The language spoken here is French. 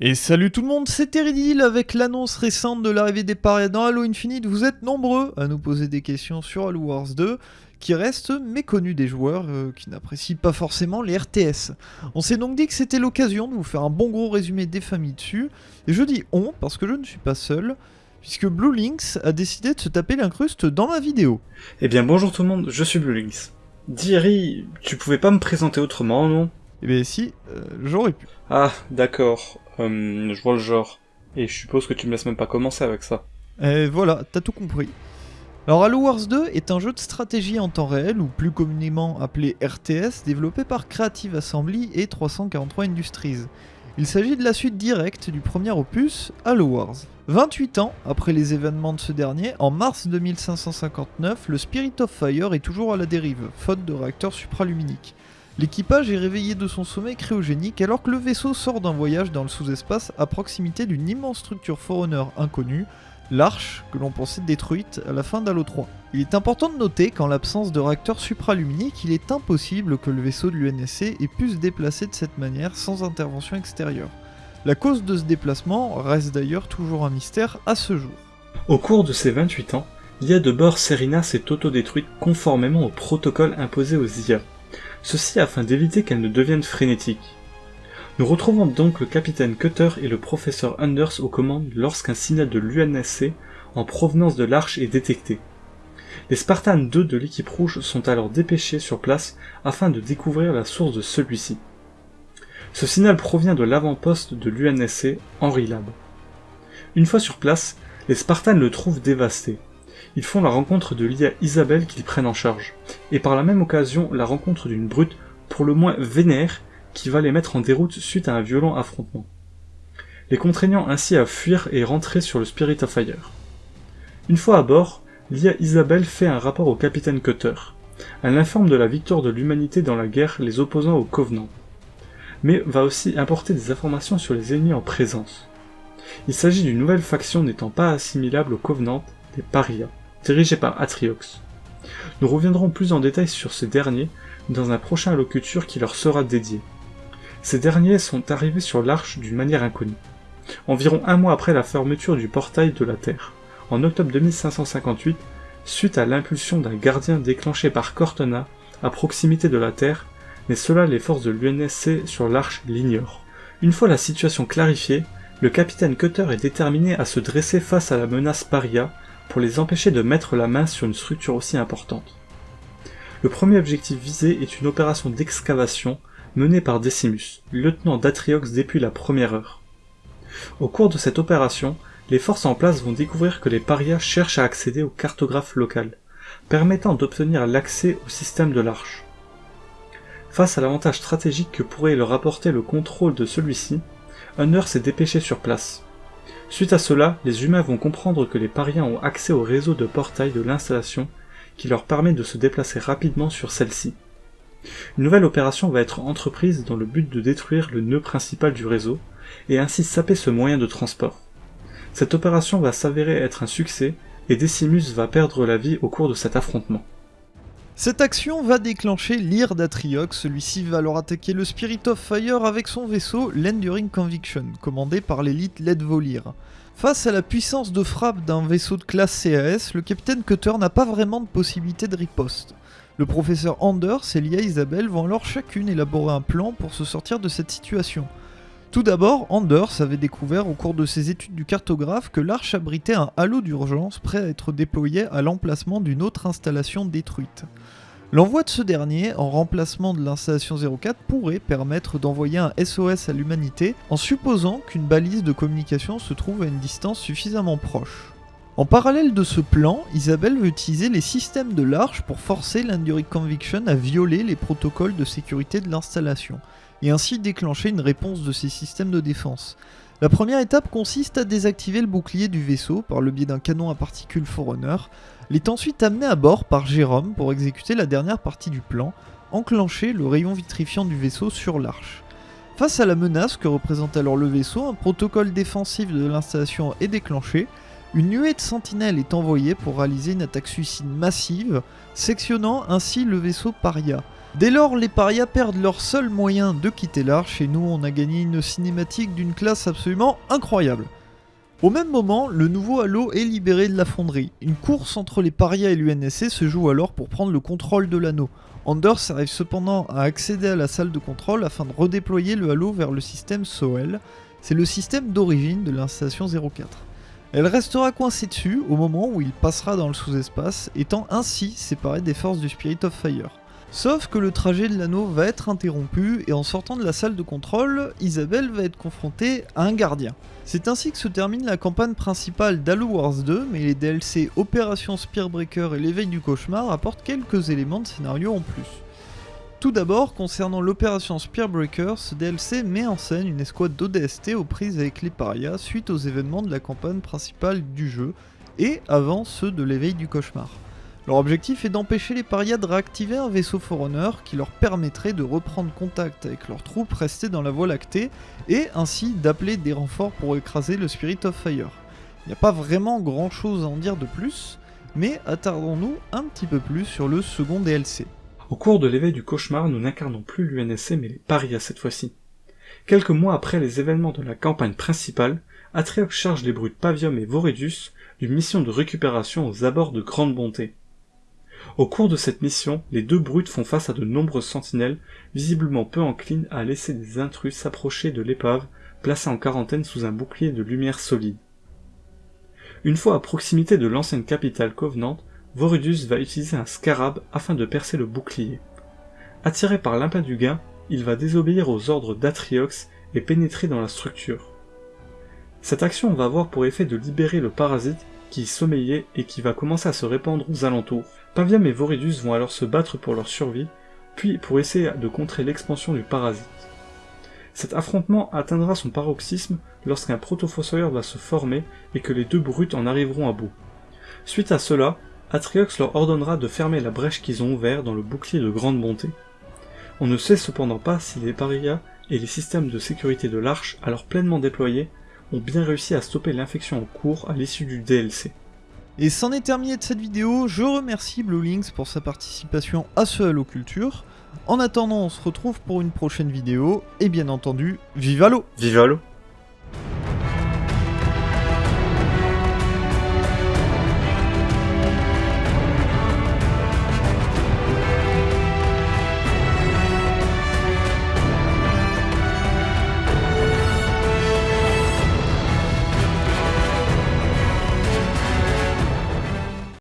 Et salut tout le monde, c'est Teridil avec l'annonce récente de l'arrivée des parias dans Halo Infinite. Vous êtes nombreux à nous poser des questions sur Halo Wars 2 qui restent méconnus des joueurs euh, qui n'apprécient pas forcément les RTS. On s'est donc dit que c'était l'occasion de vous faire un bon gros résumé des familles dessus. Et je dis on parce que je ne suis pas seul, puisque Blue Lynx a décidé de se taper l'incruste dans ma vidéo. Eh bien bonjour tout le monde, je suis Blue Lynx. Thierry, tu pouvais pas me présenter autrement, non? Eh bien si, euh, j'aurais pu. Ah, d'accord. Hum, je vois le genre. Et je suppose que tu me laisses même pas commencer avec ça. Et voilà, t'as tout compris. Alors Halo Wars 2 est un jeu de stratégie en temps réel, ou plus communément appelé RTS, développé par Creative Assembly et 343 Industries. Il s'agit de la suite directe du premier opus, Halo Wars. 28 ans après les événements de ce dernier, en mars 2559, le Spirit of Fire est toujours à la dérive, faute de réacteurs supraluminiques. L'équipage est réveillé de son sommeil cryogénique alors que le vaisseau sort d'un voyage dans le sous-espace à proximité d'une immense structure Forerunner inconnue, l'Arche, que l'on pensait détruite à la fin d'Halo 3. Il est important de noter qu'en l'absence de réacteur supraluminique, il est impossible que le vaisseau de l'UNSC ait pu se déplacer de cette manière sans intervention extérieure. La cause de ce déplacement reste d'ailleurs toujours un mystère à ce jour. Au cours de ces 28 ans, l'IA de bord Serena s'est autodétruite conformément au protocole imposé aux IA ceci afin d'éviter qu'elles ne deviennent frénétiques. Nous retrouvons donc le capitaine Cutter et le professeur Anders aux commandes lorsqu'un signal de l'UNSC en provenance de l'arche est détecté. Les Spartans 2 de l'équipe rouge sont alors dépêchés sur place afin de découvrir la source de celui-ci. Ce signal provient de l'avant-poste de l'UNSC Henry Lab. Une fois sur place, les Spartans le trouvent dévasté ils font la rencontre de l'IA Isabelle qu'ils prennent en charge, et par la même occasion la rencontre d'une brute pour le moins vénère qui va les mettre en déroute suite à un violent affrontement, les contraignant ainsi à fuir et rentrer sur le Spirit of Fire. Une fois à bord, l'IA Isabelle fait un rapport au capitaine Cutter. Elle informe de la victoire de l'humanité dans la guerre les opposant au Covenant, mais va aussi apporter des informations sur les ennemis en présence. Il s'agit d'une nouvelle faction n'étant pas assimilable au Covenant, des Parias dirigé par Atriox. Nous reviendrons plus en détail sur ces derniers dans un prochain locuture qui leur sera dédié. Ces derniers sont arrivés sur l'arche d'une manière inconnue. Environ un mois après la fermeture du portail de la Terre, en octobre 2558, suite à l'impulsion d'un gardien déclenché par Cortana à proximité de la Terre, mais cela les forces de l'UNSC sur l'arche l'ignorent. Une fois la situation clarifiée, le capitaine Cutter est déterminé à se dresser face à la menace paria pour les empêcher de mettre la main sur une structure aussi importante. Le premier objectif visé est une opération d'excavation menée par Decimus, lieutenant d'Atriox depuis la première heure. Au cours de cette opération, les forces en place vont découvrir que les parias cherchent à accéder au cartographe local, permettant d'obtenir l'accès au système de l'Arche. Face à l'avantage stratégique que pourrait leur apporter le contrôle de celui-ci, Hunter s'est dépêché sur place. Suite à cela, les humains vont comprendre que les pariens ont accès au réseau de portail de l'installation qui leur permet de se déplacer rapidement sur celle-ci. Une nouvelle opération va être entreprise dans le but de détruire le nœud principal du réseau, et ainsi saper ce moyen de transport. Cette opération va s'avérer être un succès, et Decimus va perdre la vie au cours de cet affrontement. Cette action va déclencher l'ire d'Atriox, celui-ci va alors attaquer le Spirit of Fire avec son vaisseau, l'Enduring Conviction, commandé par l'élite Led Volir. Face à la puissance de frappe d'un vaisseau de classe CAS, le capitaine Cutter n'a pas vraiment de possibilité de riposte. Le professeur Anders et Lia Isabelle vont alors chacune élaborer un plan pour se sortir de cette situation. Tout d'abord, Anders avait découvert au cours de ses études du cartographe que l'arche abritait un halo d'urgence prêt à être déployé à l'emplacement d'une autre installation détruite. L'envoi de ce dernier, en remplacement de l'installation 04, pourrait permettre d'envoyer un SOS à l'humanité en supposant qu'une balise de communication se trouve à une distance suffisamment proche. En parallèle de ce plan, Isabelle veut utiliser les systèmes de l'Arche pour forcer l'Enduric Conviction à violer les protocoles de sécurité de l'installation, et ainsi déclencher une réponse de ces systèmes de défense. La première étape consiste à désactiver le bouclier du vaisseau par le biais d'un canon à particules Forerunner. Il est ensuite amené à bord par Jérôme pour exécuter la dernière partie du plan, enclencher le rayon vitrifiant du vaisseau sur l'arche. Face à la menace que représente alors le vaisseau, un protocole défensif de l'installation est déclenché, une nuée de sentinelles est envoyée pour réaliser une attaque suicide massive, sectionnant ainsi le vaisseau Paria. Dès lors, les parias perdent leur seul moyen de quitter l'arche et nous on a gagné une cinématique d'une classe absolument incroyable. Au même moment, le nouveau Halo est libéré de la fonderie. Une course entre les parias et l'UNSC se joue alors pour prendre le contrôle de l'anneau. Anders arrive cependant à accéder à la salle de contrôle afin de redéployer le Halo vers le système SOEL. C'est le système d'origine de l'installation 04. Elle restera coincée dessus au moment où il passera dans le sous-espace, étant ainsi séparé des forces du Spirit of Fire. Sauf que le trajet de l'anneau va être interrompu et en sortant de la salle de contrôle, Isabelle va être confrontée à un gardien. C'est ainsi que se termine la campagne principale d'Halo Wars 2, mais les DLC Opération Spearbreaker et l'éveil du cauchemar apportent quelques éléments de scénario en plus. Tout d'abord, concernant l'opération Spearbreaker, ce DLC met en scène une escouade d'ODST aux prises avec les parias suite aux événements de la campagne principale du jeu, et avant ceux de l'éveil du cauchemar. Leur objectif est d'empêcher les parias de réactiver un vaisseau Forerunner qui leur permettrait de reprendre contact avec leurs troupes restées dans la Voie lactée et ainsi d'appeler des renforts pour écraser le Spirit of Fire. Il n'y a pas vraiment grand chose à en dire de plus, mais attardons-nous un petit peu plus sur le second DLC. Au cours de l'éveil du cauchemar, nous n'incarnons plus l'UNSC mais les parias cette fois-ci. Quelques mois après les événements de la campagne principale, Atriox charge les brutes Pavium et Voridus d'une mission de récupération aux abords de Grande Bonté. Au cours de cette mission, les deux brutes font face à de nombreuses sentinelles, visiblement peu enclines à laisser des intrus s'approcher de l'épave, placée en quarantaine sous un bouclier de lumière solide. Une fois à proximité de l'ancienne capitale Covenant, Vorudus va utiliser un scarab afin de percer le bouclier. Attiré par l'impin du gain, il va désobéir aux ordres d'Atriox et pénétrer dans la structure. Cette action va avoir pour effet de libérer le parasite qui sommeillait et qui va commencer à se répandre aux alentours. Paviam et Voridus vont alors se battre pour leur survie, puis pour essayer de contrer l'expansion du parasite. Cet affrontement atteindra son paroxysme lorsqu'un protofossoyeur va se former et que les deux brutes en arriveront à bout. Suite à cela, Atriox leur ordonnera de fermer la brèche qu'ils ont ouverte dans le bouclier de grande bonté. On ne sait cependant pas si les parias et les systèmes de sécurité de l'arche, alors pleinement déployés, ont bien réussi à stopper l'infection en cours à l'issue du DLC. Et c'en est terminé de cette vidéo, je remercie BlueLinks pour sa participation à ce Halo Culture. En attendant, on se retrouve pour une prochaine vidéo, et bien entendu, vive Halo Vive Halo